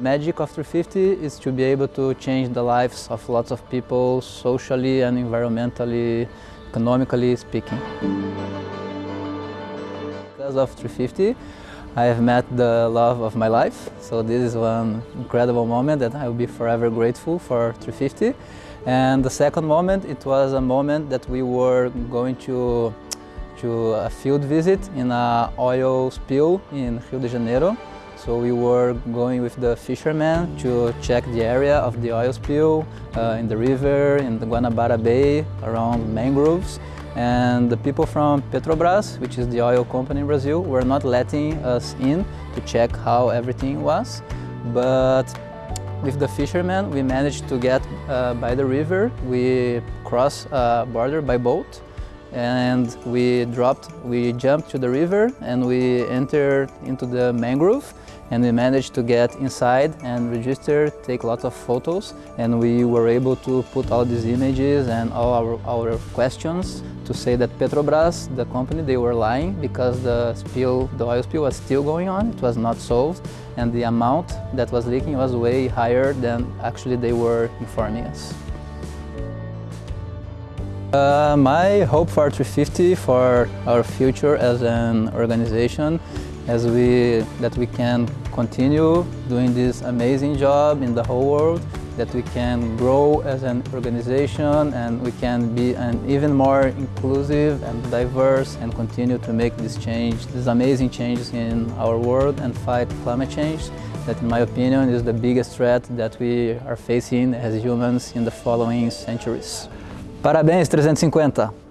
Magic of 350 is to be able to change the lives of lots of people socially and environmentally, economically speaking. Because of 350, I have met the love of my life. So this is one incredible moment that I will be forever grateful for 350. And the second moment, it was a moment that we were going to, to a field visit in an oil spill in Rio de Janeiro. So we were going with the fishermen to check the area of the oil spill uh, in the river, in the Guanabara Bay, around mangroves. And the people from Petrobras, which is the oil company in Brazil, were not letting us in to check how everything was. But with the fishermen, we managed to get uh, by the river. We crossed a border by boat and we dropped, we jumped to the river and we entered into the mangrove and we managed to get inside and register, take lots of photos and we were able to put all these images and all our, our questions to say that Petrobras, the company, they were lying because the spill, the oil spill was still going on, it was not solved and the amount that was leaking was way higher than actually they were informing us. Uh, my hope for 350 for our future as an organization as we that we can continue doing this amazing job in the whole world that we can grow as an organization and we can be an even more inclusive and diverse and continue to make this change, these amazing changes in our world and fight climate change that in my opinion is the biggest threat that we are facing as humans in the following centuries. Parabéns 350!